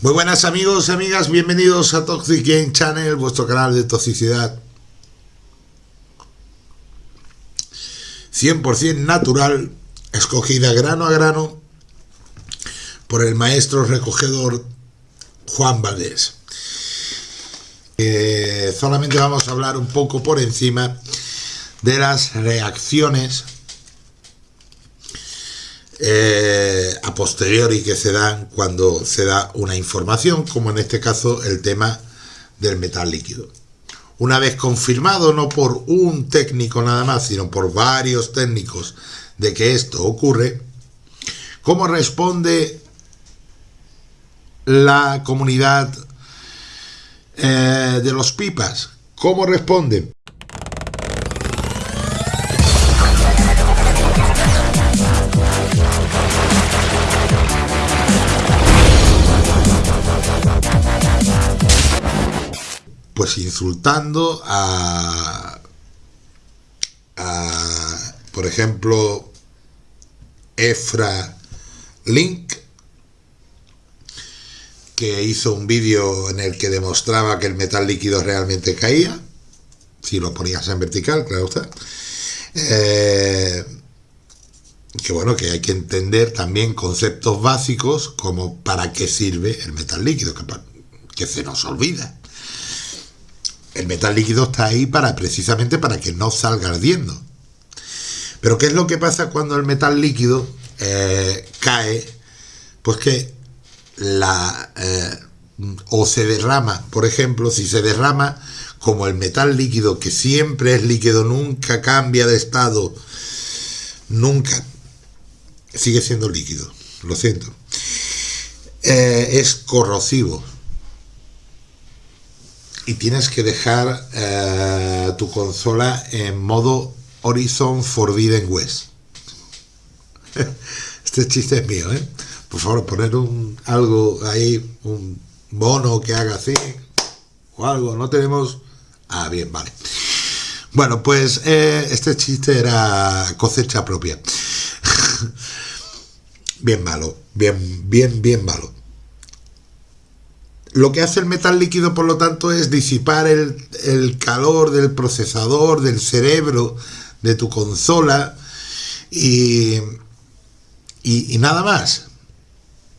Muy buenas amigos y amigas, bienvenidos a Toxic Game Channel, vuestro canal de toxicidad 100% natural, escogida grano a grano por el maestro recogedor Juan Valdés. Eh, solamente vamos a hablar un poco por encima de las reacciones eh, a posteriori que se dan cuando se da una información, como en este caso el tema del metal líquido. Una vez confirmado, no por un técnico nada más, sino por varios técnicos de que esto ocurre, ¿cómo responde la comunidad eh, de los pipas? ¿Cómo responde? Pues insultando a, por ejemplo, Efra Link, que hizo un vídeo en el que demostraba que el metal líquido realmente caía, si lo ponías en vertical, claro está. Eh, que bueno, que hay que entender también conceptos básicos como para qué sirve el metal líquido, que se nos olvida el metal líquido está ahí para precisamente para que no salga ardiendo. Pero ¿qué es lo que pasa cuando el metal líquido eh, cae? Pues que la... Eh, o se derrama, por ejemplo, si se derrama como el metal líquido, que siempre es líquido, nunca cambia de estado, nunca, sigue siendo líquido, lo siento, eh, es corrosivo, y tienes que dejar eh, tu consola en modo Horizon Forbidden West. este chiste es mío, ¿eh? Por favor, poner un algo ahí, un mono que haga así, o algo. No tenemos... Ah, bien, vale. Bueno, pues eh, este chiste era cosecha propia. bien malo, bien, bien, bien malo. Lo que hace el metal líquido, por lo tanto, es disipar el, calor del procesador, del cerebro, de tu consola y, y, nada más.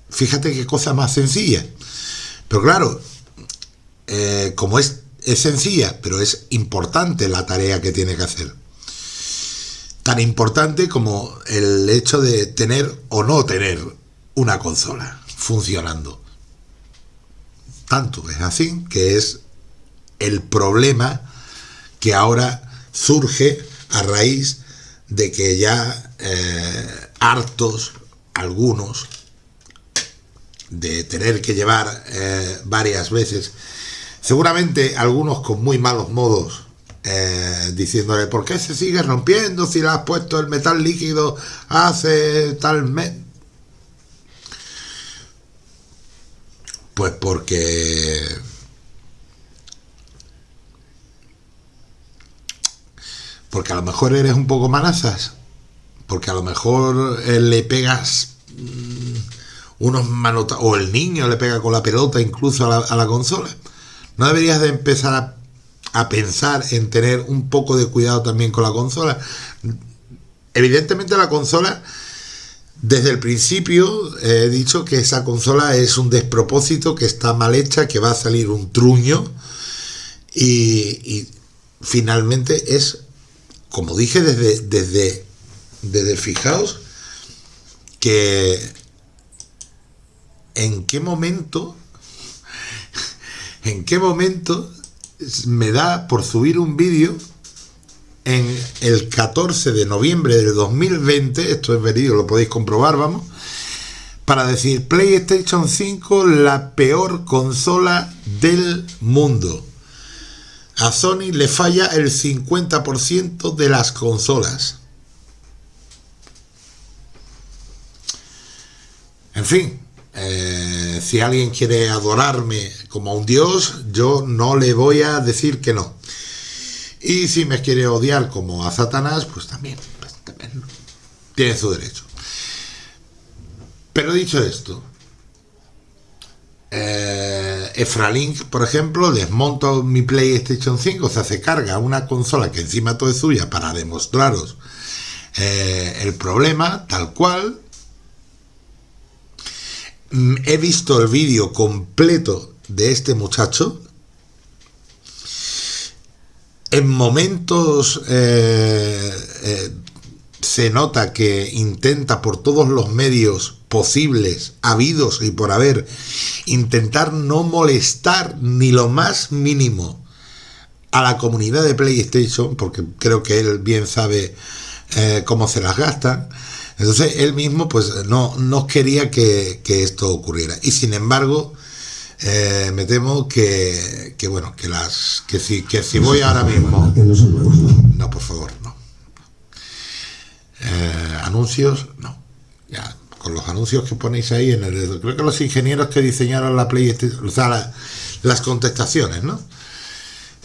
Fíjate qué cosa más sencilla. Pero claro, eh, como es, es sencilla, pero es importante la tarea que tiene que hacer. Tan importante como el hecho de tener o no tener una consola funcionando. Tanto es así que es el problema que ahora surge a raíz de que ya eh, hartos algunos de tener que llevar eh, varias veces, seguramente algunos con muy malos modos, eh, diciéndole, ¿por qué se sigue rompiendo si le has puesto el metal líquido hace tal mes? Pues porque... Porque a lo mejor eres un poco manazas. Porque a lo mejor eh, le pegas mm, unos manotas... O el niño le pega con la pelota incluso a la, consola. ¿No deberías de empezar a pensar en tener un poco de cuidado también con la consola? Evidentemente la consola desde el principio he dicho que esa consola es un despropósito, que está mal hecha, que va a salir un truño y, finalmente es, como dije desde, desde, desde, fijaos, que en qué momento, en qué momento me da por subir un vídeo en el 14 de noviembre del 2020, esto es verídico, lo podéis comprobar, vamos, para decir PlayStation 5 la peor consola del mundo. A Sony le falla el 50% de las consolas. En fin, eh, si alguien quiere adorarme como a un dios, yo no le voy a decir que no. Y si me quiere odiar como a Satanás, pues también, pues también tiene su derecho. Pero dicho esto, eh, Efralink, por ejemplo, desmonto mi PlayStation 5, o sea, se carga una consola que encima todo es suya para demostraros eh, el problema, tal cual. Mm, he visto el vídeo completo de este muchacho. En momentos eh, se nota que intenta por todos los medios posibles, habidos y por haber, intentar no molestar ni lo más mínimo a la comunidad de PlayStation, porque creo que él bien sabe eh, cómo se las gastan. Entonces él mismo pues no, no quería que, esto ocurriera. Y sin embargo, eh, me temo que, bueno, que las que si, que si voy ahora mismo... No, por favor, no. Eh, anuncios, no. Ya, con los anuncios que ponéis ahí en el creo que los ingenieros que diseñaron la PlayStation, o sea, las contestaciones, ¿no?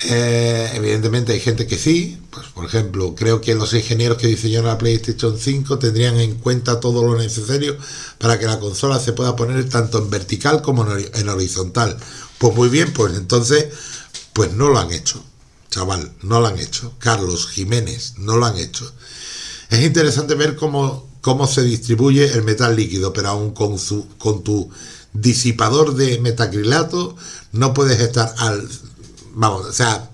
Eh, evidentemente hay gente que sí, pues por ejemplo, creo que los ingenieros que diseñaron la PlayStation 5 tendrían en cuenta todo lo necesario para que la consola se pueda poner tanto en vertical como en horizontal. Pues muy bien, pues entonces, pues no lo han hecho, chaval, no lo han hecho. Carlos Jiménez, no lo han hecho. Es interesante ver cómo cómo se distribuye el metal líquido, pero aún con, su, con tu disipador de metacrilato no puedes estar al... Vamos, o sea,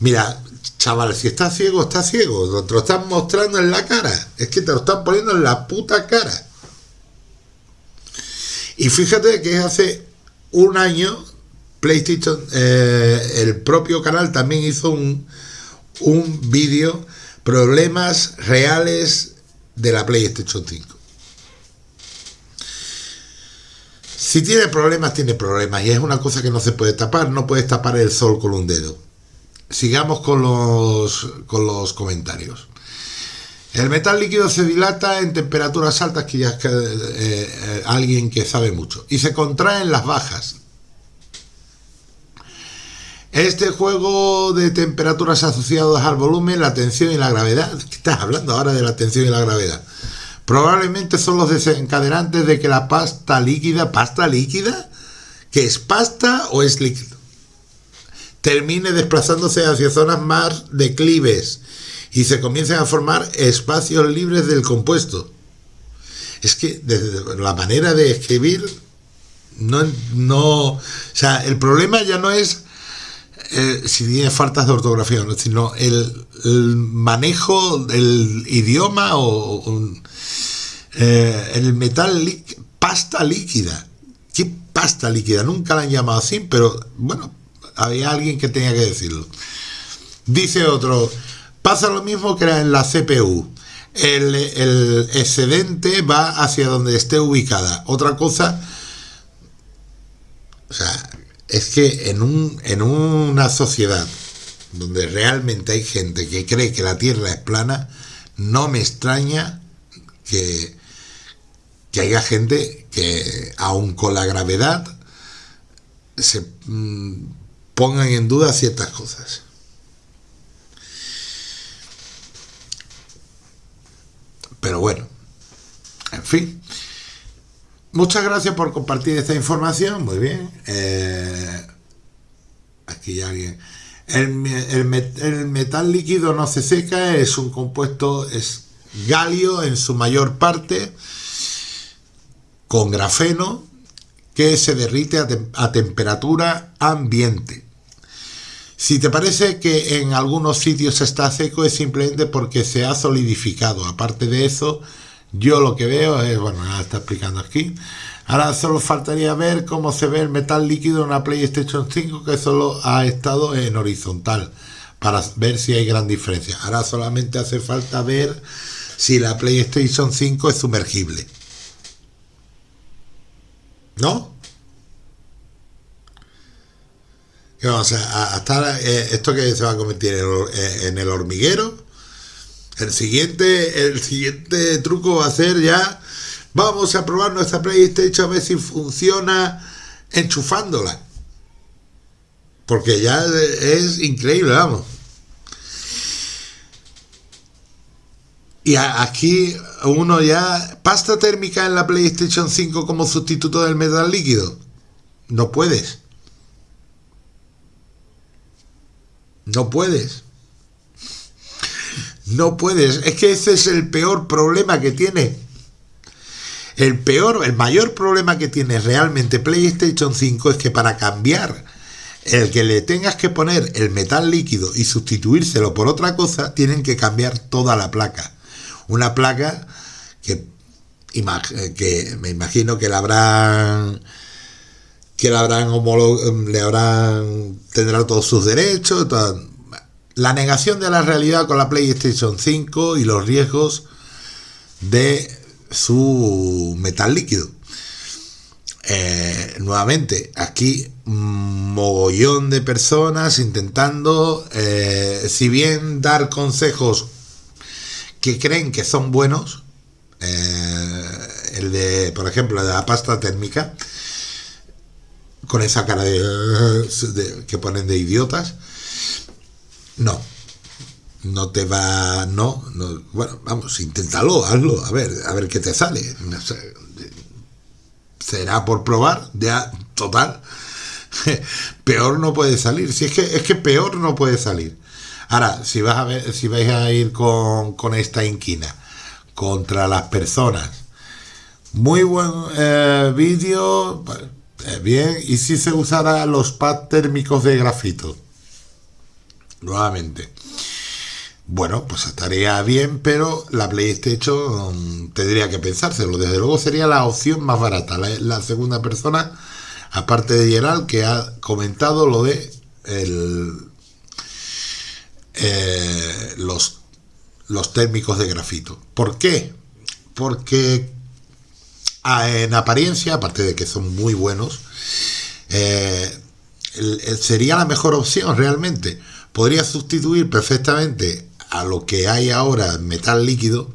mira, chaval, si estás ciego, estás ciego, te lo están mostrando en la cara, es que te lo están poniendo en la puta cara. Y fíjate que hace un año PlayStation, eh, el propio canal también hizo un, un vídeo, problemas reales de la PlayStation 5. Si tiene problemas, tiene problemas. Y es una cosa que no se puede tapar. No puedes tapar el sol con un dedo. Sigamos con los, con los comentarios. El metal líquido se dilata en temperaturas altas, que ya es que, eh, eh, alguien que sabe mucho, y se contrae en las bajas. Este juego de temperaturas asociadas al volumen, la tensión y la gravedad, ¿qué estás hablando ahora de la tensión y la gravedad? Probablemente son los desencadenantes de que la pasta líquida, pasta líquida, que es pasta o es líquido, termine desplazándose hacia zonas más declives y se comiencen a formar espacios libres del compuesto. Es que desde la manera de escribir, no, no, o sea, el problema ya no es eh, si tiene faltas de ortografía, sino el, manejo del idioma o, eh, el metal pasta líquida. ¿Qué pasta líquida? Nunca la han llamado así, pero bueno, había alguien que tenía que decirlo. Dice otro, pasa lo mismo que en la CPU. El, el excedente va hacia donde esté ubicada. Otra cosa, o sea, es que en, un, en una sociedad donde realmente hay gente que cree que la Tierra es plana, no me extraña que, que haya gente que, aun con la gravedad, se mm, pongan en duda ciertas cosas. Pero bueno, en fin. Muchas gracias por compartir esta información. Muy bien. Eh, aquí alguien. El, metal líquido no se seca, es un compuesto, es galio en su mayor parte, con grafeno, que se derrite a, temperatura ambiente. Si te parece que en algunos sitios está seco es simplemente porque se ha solidificado. Aparte de eso, yo lo que veo es, bueno, ya está explicando aquí. Ahora solo faltaría ver cómo se ve el metal líquido en una PlayStation 5 que solo ha estado en horizontal para ver si hay gran diferencia. Ahora solamente hace falta ver si la PlayStation 5 es sumergible. ¿No? vamos a, estar eh, esto que se va a convertir en el hormiguero el siguiente, el siguiente truco va a ser ya, vamos a probar nuestra PlayStation a ver si funciona enchufándola. Porque ya es increíble, vamos. Y aquí uno ya, pasta térmica en la PlayStation 5 como sustituto del metal líquido. No puedes. No puedes. No puedes. Es que ese es el peor problema que tiene. El peor, el mayor problema que tiene realmente PlayStation 5 es que para cambiar el que le tengas que poner el metal líquido y sustituírselo por otra cosa, tienen que cambiar toda la placa. Una placa que, me imagino que la habrán que la habrán le habrán tendrá todos sus derechos. La negación de la realidad con la PlayStation 5 y los riesgos de su metal líquido. Eh, nuevamente, aquí mogollón de personas intentando, eh, si bien dar consejos que creen que son buenos, eh, el de, por ejemplo, de la pasta térmica, con esa cara de, que ponen de idiotas, no, no te va, no, no, bueno, vamos, inténtalo, hazlo, a ver, a ver qué te sale. Será por probar, ya, total. peor no puede salir. Si es que es que peor no puede salir. Ahora, si vas a ver, si vais a ir con, con esta inquina contra las personas, muy buen eh, vídeo, eh, bien, y si se usara los pads térmicos de grafito, nuevamente. Bueno, pues estaría bien, pero la PlayStation tendría que pensárselo. Desde luego sería la opción más barata. La, segunda persona, aparte de Gerald, que ha comentado lo de eh, los, los térmicos de grafito. ¿Por qué? Porque ah, en apariencia, aparte de que son muy buenos, eh, sería la mejor opción realmente. Podría sustituir perfectamente a lo que hay ahora metal líquido,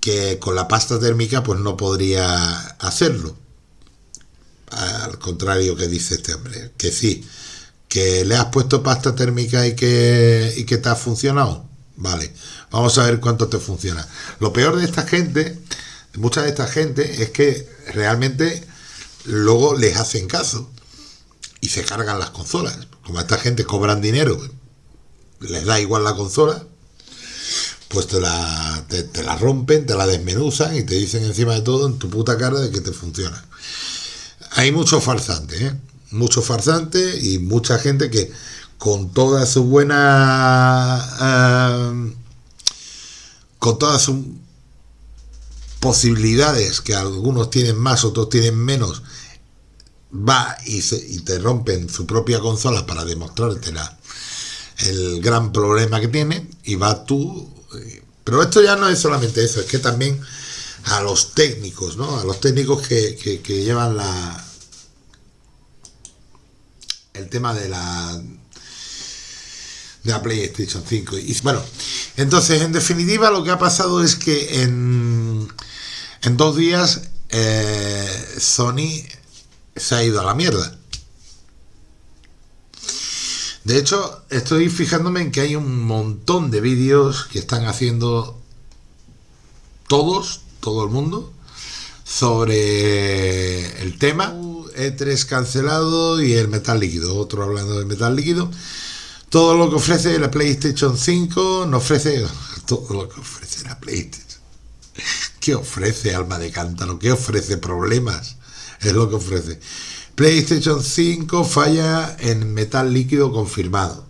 que con la pasta térmica pues no podría hacerlo. Al contrario que dice este hombre, que sí, que le has puesto pasta térmica y que, y que te ha funcionado. Vale, vamos a ver cuánto te funciona. Lo peor de esta gente, mucha de esta gente, es que realmente luego les hacen caso y se cargan las consolas. Como esta gente cobran dinero, les da igual la consola, pues te la, te, la rompen, te la desmenuzan y te dicen encima de todo en tu puta cara de que te funciona. Hay muchos farsantes, ¿eh? muchos farsantes y mucha gente que con todas sus buenas... Eh, con todas sus posibilidades, que algunos tienen más, otros tienen menos, va y, se, y te rompen su propia consola para demostrarte el gran problema que tiene y va tú pero esto ya no es solamente eso, es que también a los técnicos, ¿no? A los técnicos que, llevan la el tema de la de la PlayStation 5. Y bueno, entonces en definitiva lo que ha pasado es que en, en dos días eh, Sony se ha ido a la mierda. De hecho, estoy fijándome en que hay un montón de vídeos que están haciendo todos, todo el mundo, sobre el tema. E3 cancelado y el metal líquido. Otro hablando de metal líquido. Todo lo que ofrece la PlayStation 5 no ofrece todo lo que ofrece la PlayStation. ¿Qué ofrece alma de cántaro? ¿Qué ofrece problemas? Es lo que ofrece. PlayStation 5 falla en metal líquido confirmado.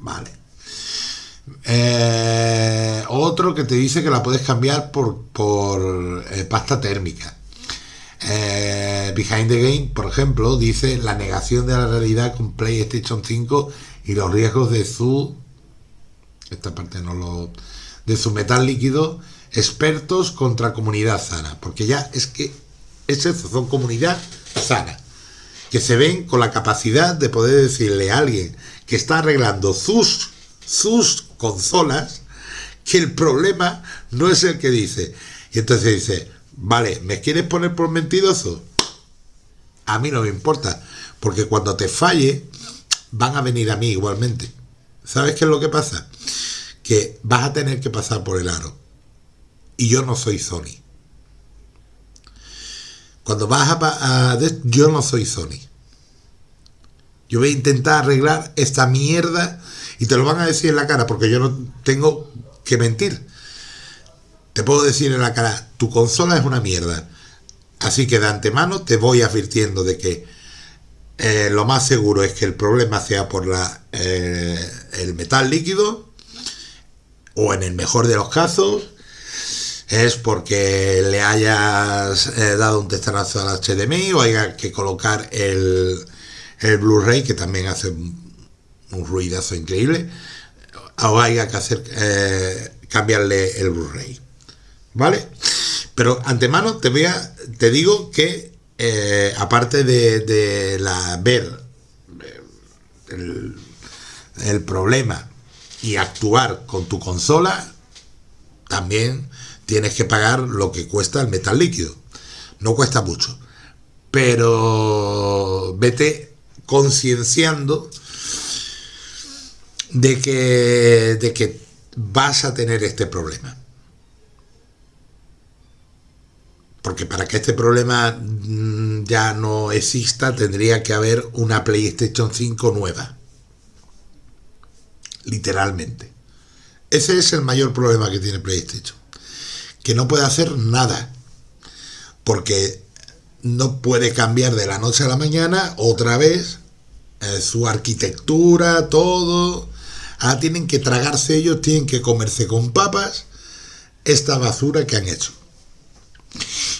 Vale. Eh, otro que te dice que la puedes cambiar por, por eh, pasta térmica. Eh, Behind the Game, por ejemplo, dice la negación de la realidad con PlayStation 5 y los riesgos de su. Esta parte no lo. de su metal líquido. Expertos contra comunidad sana. Porque ya es que es son comunidad sana que se ven con la capacidad de poder decirle a alguien que está arreglando sus, sus consolas que el problema no es el que dice. Y entonces dice, vale, ¿me quieres poner por mentiroso? A mí no me importa, porque cuando te falle, van a venir a mí igualmente. ¿Sabes qué es lo que pasa? Que vas a tener que pasar por el aro. Y yo no soy Sony. Cuando vas a, yo no soy Sony. Yo voy a intentar arreglar esta mierda y te lo van a decir en la cara porque yo no tengo que mentir. Te puedo decir en la cara, tu consola es una mierda. Así que de antemano te voy advirtiendo de que eh, lo más seguro es que el problema sea por la, eh, el metal líquido o en el mejor de los casos es porque le hayas eh, dado un testarazo al HDMI o haya que colocar el, el Blu-ray que también hace un, ruidazo increíble o haya que hacer cambiarle el Blu-ray vale pero antemano te voy a, te digo que eh, aparte de, la ver eh, el, problema y actuar con tu consola, también tienes que pagar lo que cuesta el metal líquido. No cuesta mucho, pero vete concienciando de que, de que vas a tener este problema. porque para que este problema mm, ya no exista tendría que haber una PlayStation 5 nueva. Literalmente. Ese es el mayor problema que tiene PlayStation. Que no puede hacer nada. Porque no puede cambiar de la noche a la mañana otra vez eh, su arquitectura, todo. Ahora tienen que tragarse ellos, tienen que comerse con papas esta basura que han hecho.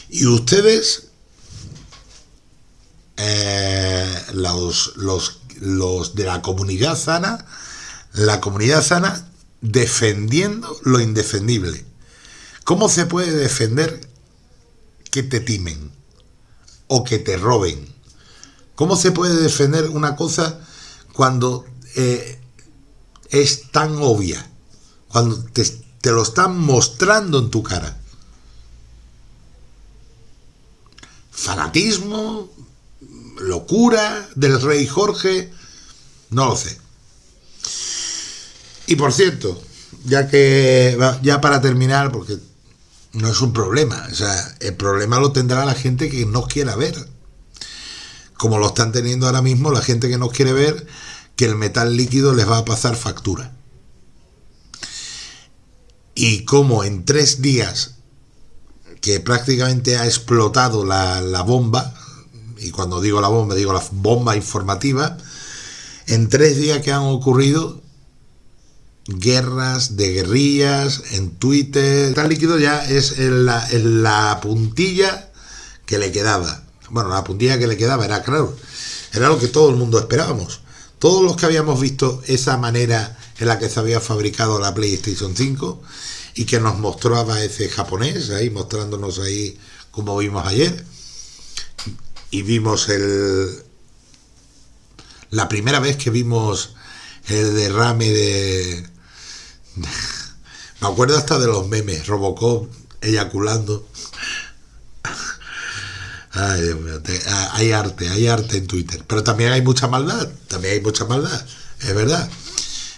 Y ustedes, eh, los, los, de la comunidad sana, la comunidad sana defendiendo lo indefendible. ¿Cómo se puede defender que te timen o que te roben? ¿Cómo se puede defender una cosa cuando eh, es tan obvia? Cuando te lo están mostrando en tu cara. fanatismo, locura del rey Jorge, no lo sé. Y por cierto, ya que ya para terminar, porque no es un problema, o sea, el problema lo tendrá la gente que no quiera ver. Como lo están teniendo ahora mismo la gente que no quiere ver que el metal líquido les va a pasar factura. Y como en tres días que prácticamente ha explotado la, bomba, y cuando digo la bomba, digo la bomba informativa, en tres días que han ocurrido guerras de guerrillas en Twitter. Tal líquido ya es la, la puntilla que le quedaba. Bueno, la puntilla que le quedaba era claro, era lo que todo el mundo esperábamos. Todos los que habíamos visto esa manera en la que se había fabricado la PlayStation 5 y que nos mostraba ese japonés ahí mostrándonos ahí como vimos ayer y vimos el la primera vez que vimos el derrame de me acuerdo hasta de los memes Robocop eyaculando Ay, ah, hay arte, hay arte en Twitter, pero también hay mucha maldad, también hay mucha maldad, es verdad.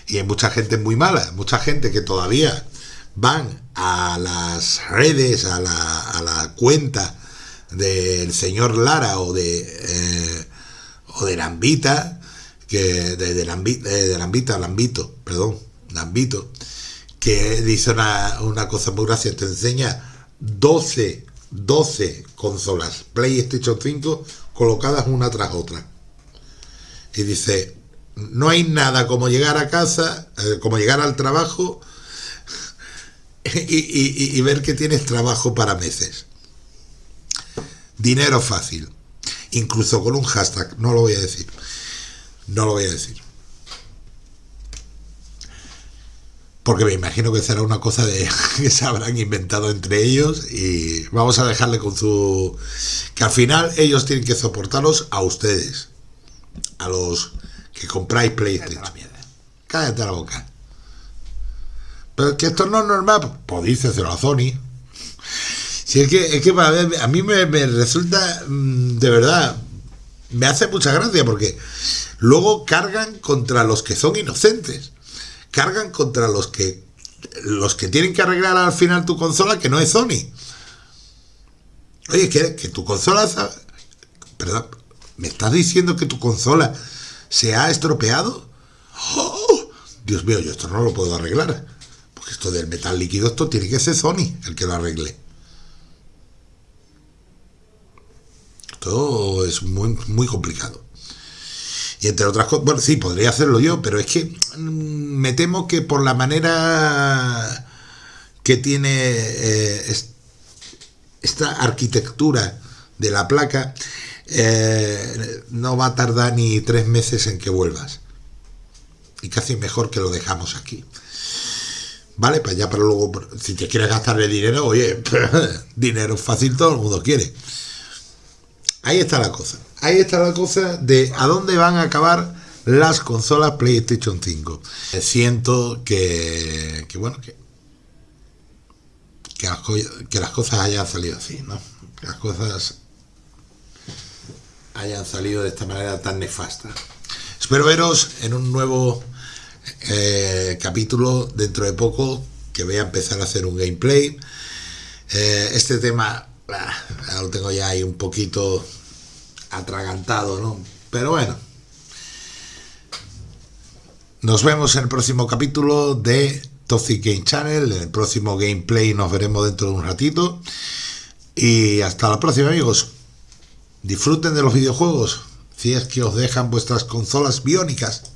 Y hay mucha gente muy mala, mucha gente que todavía van a las redes, a la, a la cuenta del señor Lara o de eh, o de Lambita, que de, de, Lambita, de Lambita, Lambito, perdón, Lambito, que dice una, una cosa muy graciosa, te enseña 12, 12 consolas PlayStation 5 colocadas una tras otra. Y dice, no hay nada como llegar a casa, eh, como llegar al trabajo y, ver que tienes trabajo para meses. Dinero fácil. Incluso con un hashtag. No lo voy a decir. No lo voy a decir. Porque me imagino que será una cosa de que se habrán inventado entre ellos y vamos a dejarle con su... que al final ellos tienen que soportaros a ustedes. A los que compráis PlayStation. Cállate la boca. Pero que esto no es normal, pues díceselo a Sony. Si es que, es que a mí me, resulta, mm, de verdad, me hace mucha gracia porque luego cargan contra los que son inocentes. Cargan contra los que los que tienen que arreglar al final tu consola que no es Sony. Oye, que, tu consola... Perdón, me estás diciendo que tu consola ¿Se ha estropeado? ¡Oh! Dios mío, yo esto no lo puedo arreglar. Porque esto del metal líquido, esto tiene que ser Sony el que lo arregle. Esto es muy, muy complicado. Y entre otras cosas, bueno, sí, podría hacerlo yo, pero es que mm, me temo que por la manera que tiene eh, esta arquitectura de la placa, eh, no va a tardar ni tres meses en que vuelvas. Y casi mejor que lo dejamos aquí. ¿Vale? Pues ya para luego, si te quieres gastarle dinero, oye, dinero fácil todo el mundo quiere. Ahí está la cosa. Ahí está la cosa de a dónde van a acabar las consolas PlayStation 5. Siento que, que bueno, que, que las cosas hayan salido así, ¿no? Que las cosas hayan salido de esta manera tan nefasta. Espero veros en un nuevo eh, capítulo dentro de poco, que voy a empezar a hacer un gameplay. Eh, este tema lo tengo ya ahí un poquito atragantado, ¿no? Pero bueno. Nos vemos en el próximo capítulo de Toxic Game Channel. En el próximo gameplay nos veremos dentro de un ratito. Y hasta la próxima, amigos. Disfruten de los videojuegos, si es que os dejan vuestras consolas biónicas.